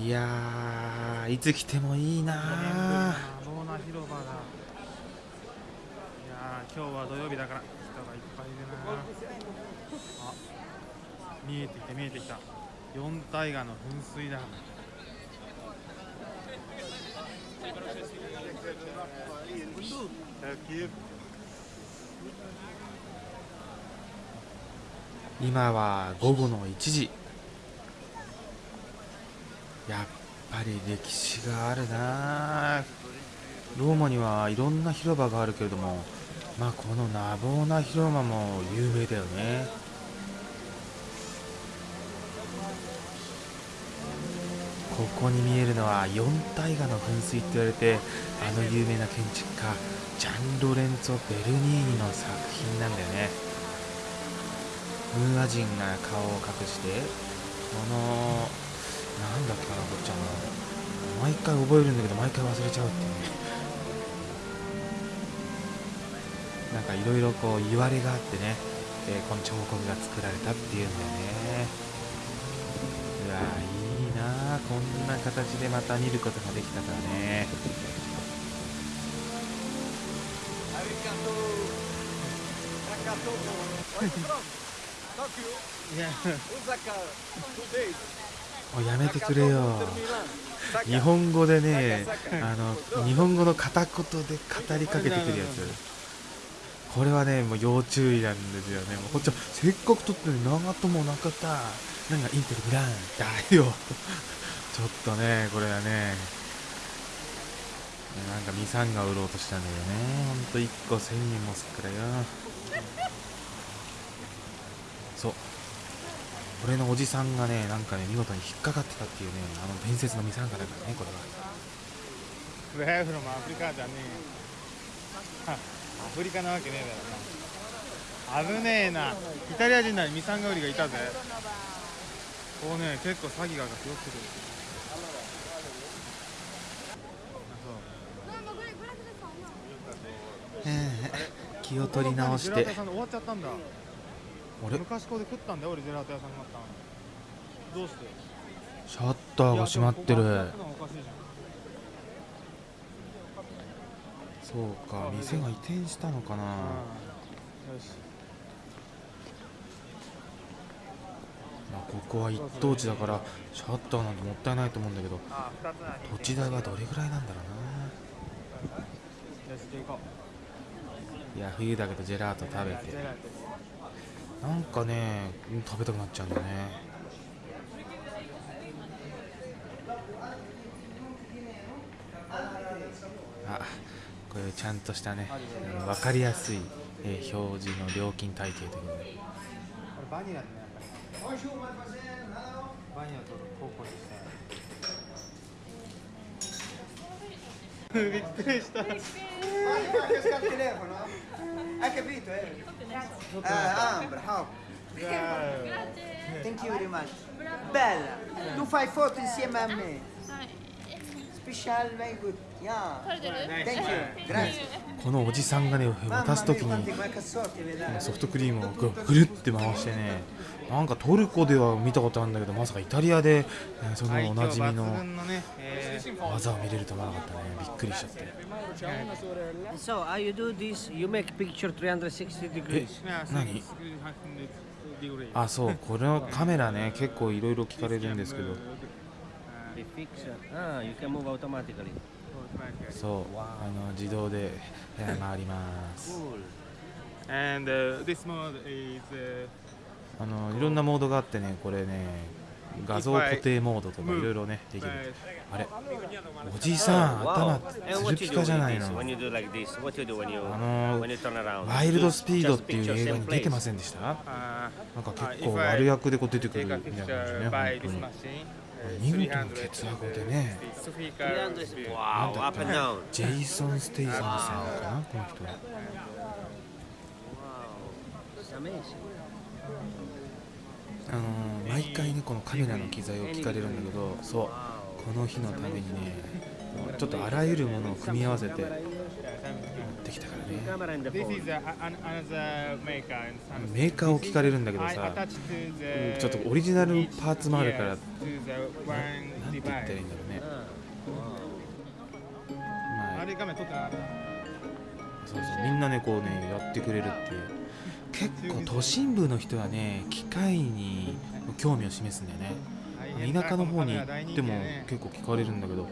いやーいつ来てもいいなローナ広場だいやー今日は土曜日だから人がいっぱいいるなあ見えてきた見えてきた。四大河の噴水だ。今は午後の1時やっぱり歴史があるな。ローマにはいろんな広場があるけれどもまあこのナボーナ広場も有名だよね。ここに見えるのは四大河の噴水って言われてあの有名な建築家ジャン・ロレンツォ・ベルニーニの作品なんだよね。ムーア人が顔を隠してこのなんだっけかなこっちゃんの毎回覚えるんだけど毎回忘れちゃうっていう。ねなんかいろいろこう言われがあってね、えーこの彫刻が作られたっていうんだよね。うわいいな。あこんな形でまた見ることができたからね。いやおいやめてくれよ。日本語でねあの日本語の片言で語りかけてくるやつ。これはねもう要注意なんですよね。もうこっちはせっかく撮ってるのに長友なかった。何がインテルブランだよ。ちょっとねこれはね。なんかミサンが売ろうとしたんだよね。ほんと1個1000円もすっからよ。そう。俺のおじさんがねなんかね見事に引っかかってたっていうねあの伝説のミサンガだからねこれは。アフリカじゃねえ。よ アフリカなわけねえだろ。な危ねえな。イタリア人ならミサンガウリがいたぜ。こうね結構詐欺がよく来るええ気を取り直しジェラートてあれ？昔ここで食ったんだよ俺ジェラート屋さんになったの。どうして？シャッターが閉まってる。そうか店が移転したのかな。よし。まあここは一等地だからシャッターなんてもったいないと思うんだけど土地代はどれぐらいなんだろうな。いや冬だけどジェラート食べてなんかねうん食べたくなっちゃうんだよね。あこういうちゃんとしたねうん分かりやすい、えー表示の料金体系というこバニラだねバニラとココにしたびっくりした Hai capito, eh? Ah, ah, bravo. Thank you very much. Bella, tu fai foto insieme a me. このおじさんがね渡す時にソフトクリームをぐぐるって回してねなんかトルコでは見たことあるんだけどまさかイタリアで、えーそのおなじみの技を見れると思わなかったねびっくりしちゃって So how you do this? You make picture 360 degrees. 何あそうこれのカメラね結構いろいろ聞かれるんですけどそう、あの自動で回ります。あのいろんなモードがあってね、これね、画像固定モードとかいろいろね、できる。あれ、おじいさん、頭、つるぴかじゃないの。あの、ワイルドスピードっていう映画に出てませんでした？なんか結構悪役でこう出てくるみたいなね、本当に。見事な血圧でね300 Wow, up and down. ジェイソン・ステイサムさんかなこの人は.あのー毎回ねこのカメラの機材を聞かれるんだけどそうこの日のためにねちょっとあらゆるものを組み合わせてメーカーを聞かれるんだけどさちょっとオリジナルパーツもあるから。the one て言ったらいいんだろうね。Ah. まあそうそうみんなねこうねやってくれるっていう。結構都心部の人はね機械に興味を示すんだよね。田舎の方に行っても結構聞かれるんだけど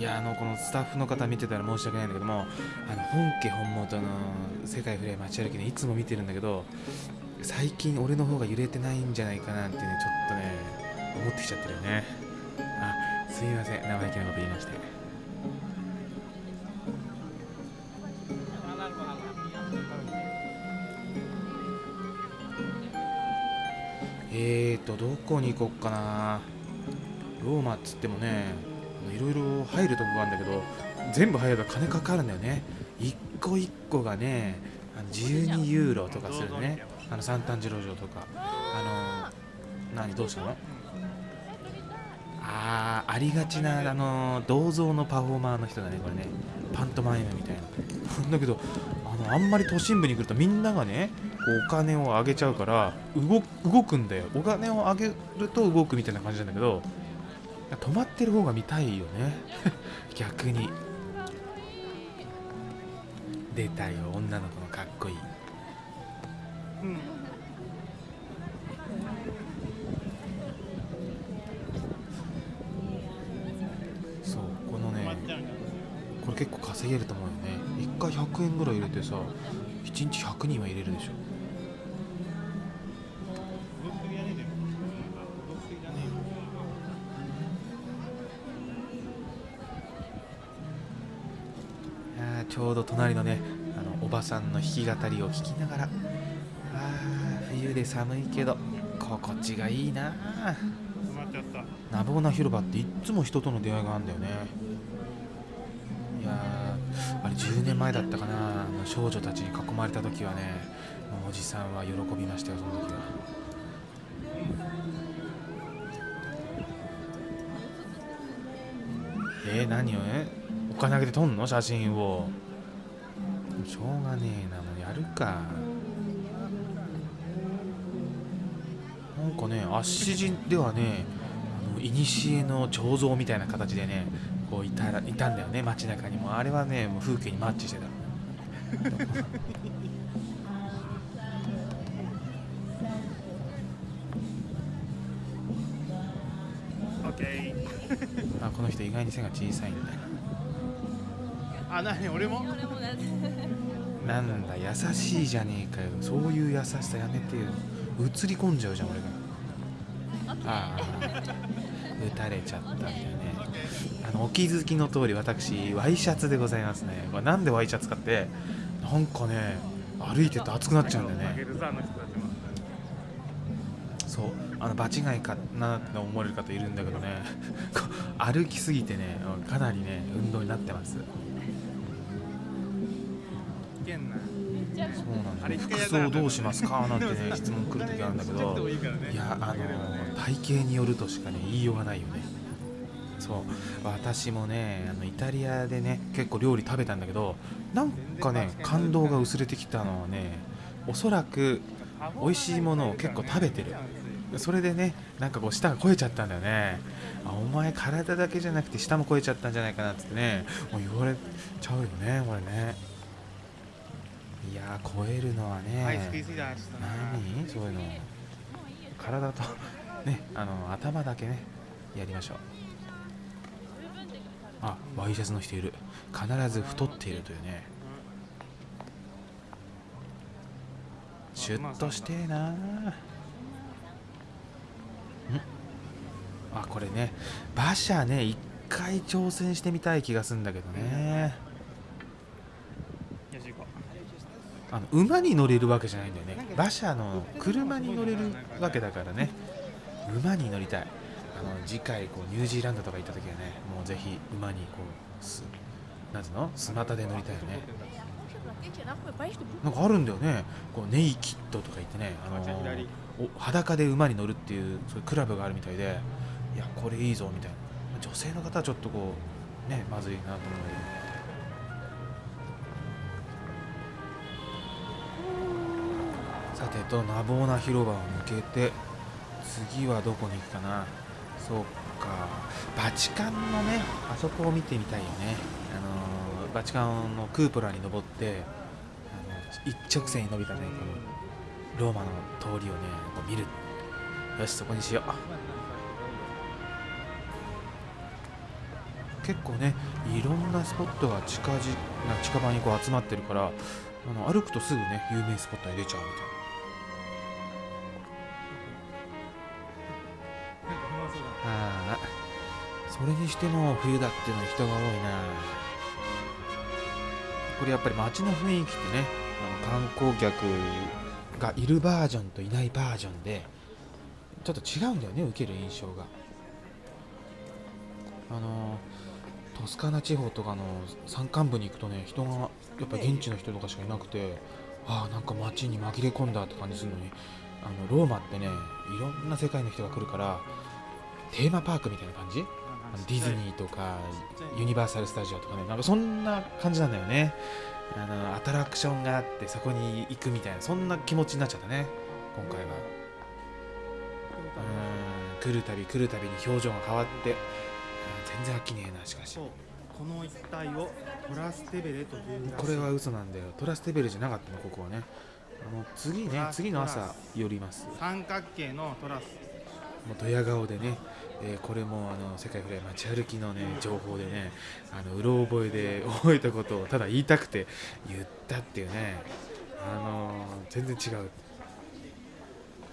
いやあのこのスタッフの方見てたら申し訳ないんだけどもあの本家本元の世界フレア街歩きねいつも見てるんだけど最近俺の方が揺れてないんじゃないかなってねちょっとね思ってきちゃってるよね。あすいません。生意気なこと言いまして。えーとどこに行こっかな。ローマっつってもねいろいろ入るとこがあるんだけど全部入ると金かかるんだよね。一個一個がねあの12ユーロとかするね。あの三炭治郎城とか。あの何どうしたの？あーありがちなあの銅像のパフォーマーの人だねこれね。パントマイムみたいな。だけどあのあんまり都心部に来るとみんながねこうお金をあげちゃうから動動くんだよ。お金をあげると動くみたいな感じなんだけど止まってる方が見たいよね。逆に。出たよ女の子のかっこいい。うん。そうこのねこれ結構稼げると思うよね。1回100円ぐらい入れてさ1日100人は入れるでしょ。ちょうど隣のねあのおばさんの弾き語りを聞きながらあー冬で寒いけど心地がいいな。ナボーナ広場っていっつも人との出会いがあるんだよね。いやーあれ10年前だったかな。少女たちに囲まれた時はねもうおじさんは喜びましたよその時は。えー、何を？えお金あげて撮んの？写真を。しょうがねえなもうやるか。なんかねアッシジではねあの古の彫像みたいな形でねこういたらいたんだよね街中にも。あれはねもう風景にマッチしてた。オッケー。あこの人意外に背が小さいんだよあ何？俺も？なんだ優しいじゃねえかよ。そういう優しさやめてよ。映り込んじゃうじゃん俺が。ああ撃たれちゃったんだよね。あのお気づきの通り私ワイシャツでございますね。なんでワイシャツかってなんかね歩いてると暑くなっちゃうんだよね。そう。あの場違いかなって思われる方いるんだけどね。歩きすぎてねかなりね運動になってますそうなんあれだよ。服装どうしますか？なんてね質問来る時あるんだけどいやあの体型によるとしかね言いようがないよね。そう。私もねあのイタリアでね結構料理食べたんだけどなんかね感動が薄れてきたのはねおそらく美味しいものを結構食べてる。それでねなんかこう舌が肥えちゃったんだよね。あお前体だけじゃなくて舌も肥えちゃったんじゃないかなってねもう言われちゃうよねこれねいやー超えるのはね、はい何？そういうの。体と ねあの頭だけねやりましょう。あワイシャツの人いる。必ず太っているというね。シュッとしてえなあこれね馬車ね一回挑戦してみたい気がするんだけどねよし行こあの馬に乗れるわけじゃないんだよね。馬車の車に乗れるわけだからね。馬に乗りたい。あの次回こうニュージーランドとか行った時はねもうぜひ馬にこうすなんつうの？スマタで乗りたいよね。なんかあるんだよね。こうネイキッドとか言ってねあのじゃあ左。お裸で馬に乗るっていうそういうクラブがあるみたいでいやこれいいぞみたいな。女性の方はちょっとこうねまずいなと思うけどさてとナボーナ広場を抜けて次はどこに行くかな。そうか。バチカンのねあそこを見てみたいよね。あのーバチカンのクーポラに登ってあの一直線に伸びたねこのローマの通りをねこう見る。よしそこにしよう。結構ねいろんなスポットが近じな近場にこう集まってるからあの歩くとすぐね有名スポットに出ちゃうみたいな。それにしても冬だっていうのは人が多いな。これやっぱり街の雰囲気ってねあの観光客がいるバージョンといないバージョンでちょっと違うんだよね受ける印象が。あのトスカナ地方とかの山間部に行くとね人がやっぱ現地の人とかしかいなくてああなんか街に紛れ込んだって感じするのにあのローマってねいろんな世界の人が来るからテーマパークみたいな感じ？ディズニーとかユニバーサル・スタジオとかねなんかそんな感じなんだよね。あのアトラクションがあってそこに行くみたいなそんな気持ちになっちゃったね今回は。うーん来るたび来るたびに表情が変わってうん全然飽きねえなしかし。この一帯をトラステベレというこれは嘘なんだよ。トラステベルじゃなかったのここはね。あの次ね次の朝寄ります。三角形のトラスもうドヤ顔でね、えーこれもあの世界フライ街歩きのね情報でねあのうろ覚えで覚えたことをただ言いたくて言ったっていうねあの全然違う。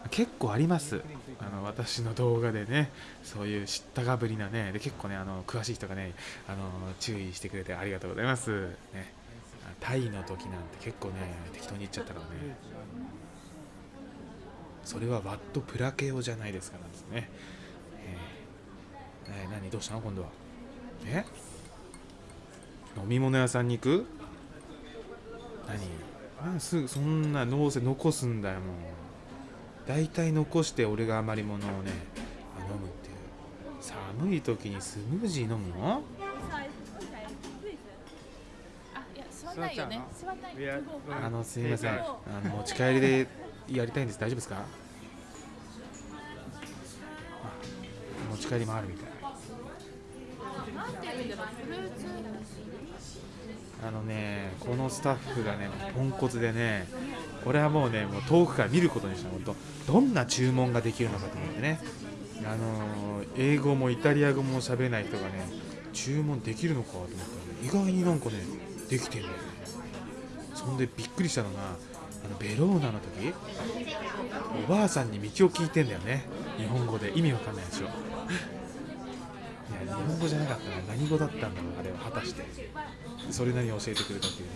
結構あります。あの私の動画でねそういう知ったかぶりなねで結構ねあの詳しい人がねあの注意してくれてありがとうございます。ね。タイの時なんて結構ね適当に言っちゃったからね。それはワットプラケオじゃないですからですね。えーえー何？どうしたの？今度は。え？飲み物屋さんに行く？何？なんすぐそんなどうせ残すんだよもう。大体残して俺が余り物をねあ飲むっていう。寒い時にスムージー飲むの？あ、いや、座んないよね。座んない。あのすみません。あの持ち帰りでやりたいんです。大丈夫ですか？持ち帰りもあるみたい。あのね、このスタッフがね、ポンコツでね、俺はもうね、もう遠くから見ることにした本当どんな注文ができるのかと思ってね、あのー英語もイタリア語も喋れない人がね、注文できるのかと思ったら、ね、意外になんかね、できてるんだよね。そんでびっくりしたのが、あのベローナの時おばあさんに道を聞いてんだよね、日本語で。意味わかんないでしょ。いや、日本語じゃなかったな、何語だったんだろう、あれは果たして。それなりに教えてくれたっていうね。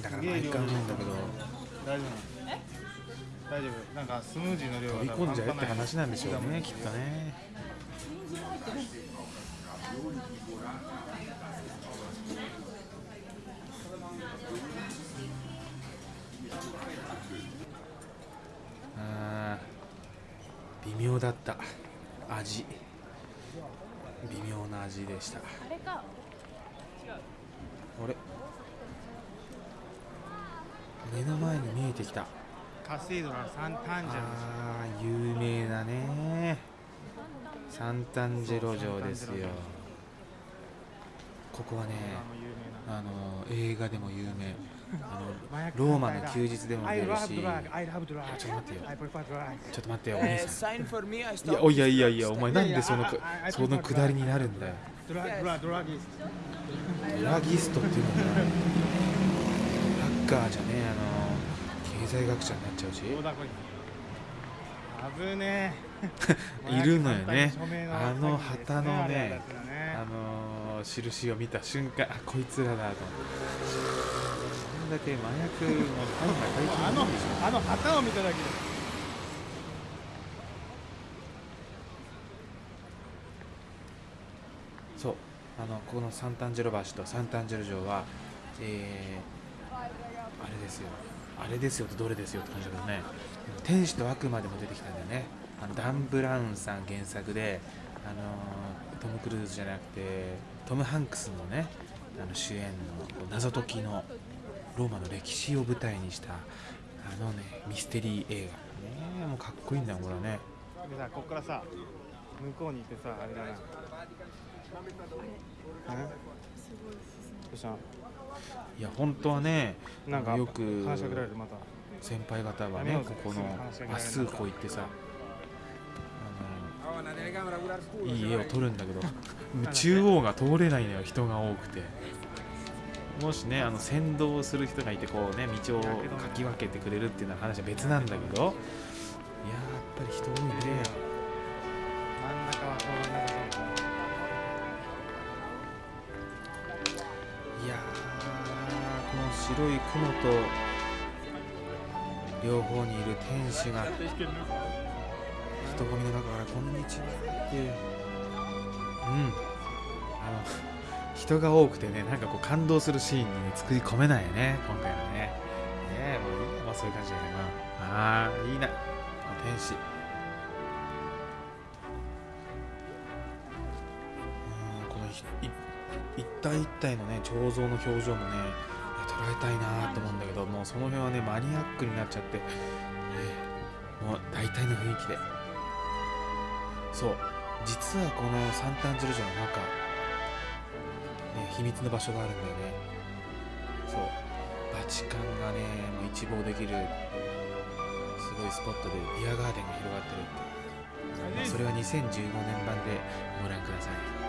だから毎回思うんだけど。大丈夫。大丈夫。なんかスムージーの量飛び込んじゃえって話なんでしょうねきっとね微妙だった。味。微妙な味でした。あれか。あれ。目の前に見えてきた。カセイドラサンタンジェロ。あー有名なね。サンタンジェロ城ですよ。ここはねあの映画でも有名あのローマの休日でも出るし。ちょっと待ってよ。ちょっと待ってよ。お兄さんい.やおいやいやいやお前なんでそのそのくだりになるんだよ。ドラギスドラギストっていうのが。ハッカーじゃねえあの経済学者になっちゃうし。危ねえ。いるのよね。あの旗のねあのー印を見た瞬間あこいつらだと思ってこんだけ麻薬の大麻あの大金でしょあの旗を見ただけでそうあのこのサンタンジェロ橋とサンタンジェロ城はえー、あれですよ。あれですよ。とどれですよ。って感じだけどね天使と悪魔でも出てきたんだよ。ねあのダン・ブラウンさん原作であのートム・クルーズじゃなくてトム・ハンクスのねあの主演の謎解きのローマの歴史を舞台にしたあのねミステリー映画。ねもうかっこいいんだよこれね。でさこっからさ向こうに行ってさあれだな。うんどうしたいや本当はねなんかよく話しかけられるまた。先輩方はねここのすぐ話しかけられる。まっすぐこう行ってさあのいい絵を撮るんだけど 中央が通れないのよ人が多くてもしねあの先導する人がいてこうね道をかき分けてくれるっていうのは話は別なんだけど。いやーやっぱり人多いね。真ん中は通らなさそういやーこの白い雲と両方にいる天使が人混みの中から「こんにちは」って。いううん。あの人が多くてねなんかこう感動するシーンに、ね、作り込めないよね今回はね。ねえもういいやまあそういう感じだよね。まああーいいな。天使。うんこのひい一体一体のね彫像の表情もね捉えたいなと思うんだけどもうその辺はねマニアックになっちゃって、えーもう大体の雰囲気で。そう。実はこのサンタンジェル城の中、秘密の場所があるんだよね。そう。バチカンがねもう一望できるすごいスポットでビアガーデンが広がってるって、まあそれは2015年版でご覧ください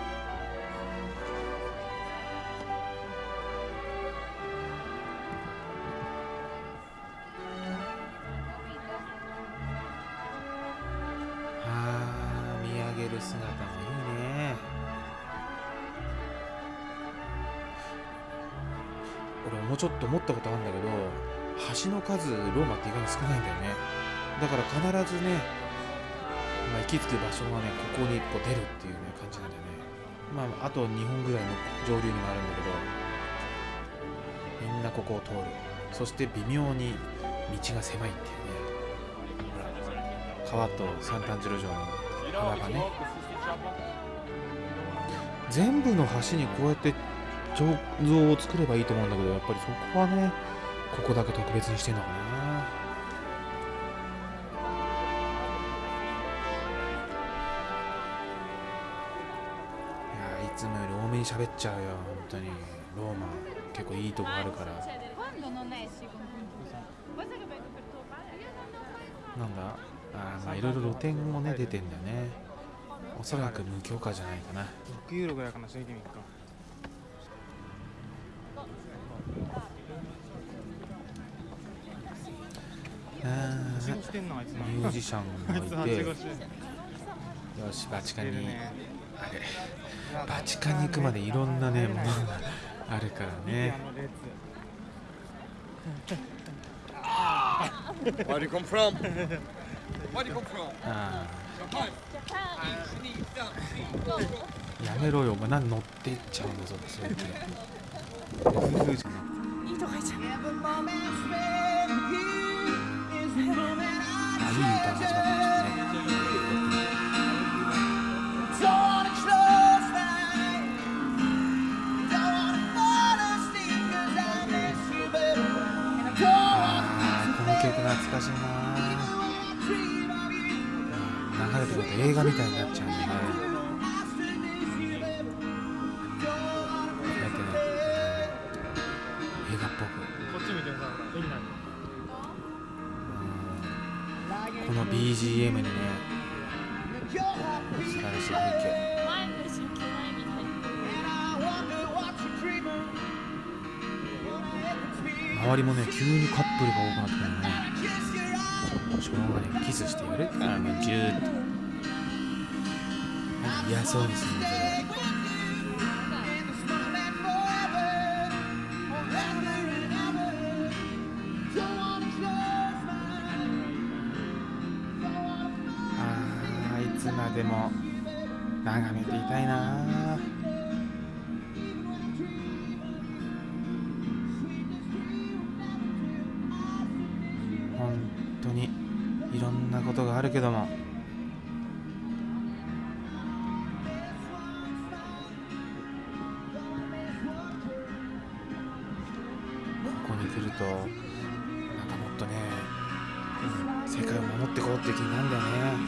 俺もうちょっと思ったことあるんだけど橋の数ローマって意外に少ないんだよね。だから必ずね、まあ、行き着く場所がねここにこう出るっていうね感じなんだよね。まああと2本ぐらいの上流にもあるんだけどみんなここを通る。そして微妙に道が狭いっていうね。川とサンタンジロ城の幅がね。全部の橋にこうやって彫像を作ればいいと思うんだけどやっぱりそこはねここだけ特別にしてんのかな。いやいつもより多めに喋っちゃうよ本当に。ローマ結構いいとこあるから。なんだ？あまあいろいろ露店もね出てんだよね。おそらく無許可じゃないかな。6ユーロぐらいかなしてみっか。ミュージシャンもいてよしバチカンにあれバチカンに行くまでいろんなねものがあるからねあの列 Where do you come from? Where do you come from? あ Japan. Ah, ーやめろよお前何乗ってっちゃうんだぞそれっていいいとこ行っちゃう。あいい歌が始まったちょっとねこの曲懐かしいな流れてくると映画みたいになっちゃうんだよね。BGM にね素晴らしい風景。周りもね急にカップルが多くなってくるのね。しょうがねキスしてやるからねジューッとなんか嫌そうにするつまでも眺めていたいな。本当にいろんなことがあるけども。ここに来るとなんかもっとね、世界を守っていこうっていう気になるんだよね。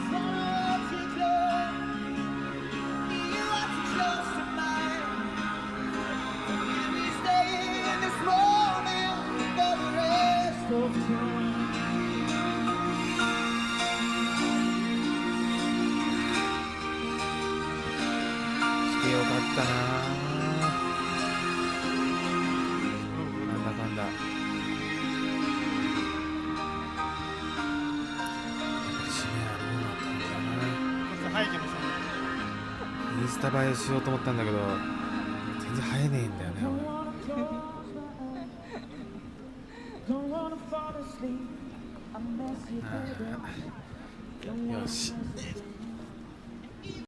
タ映えしようと思ったんだけど全然映えねえんだよね よし。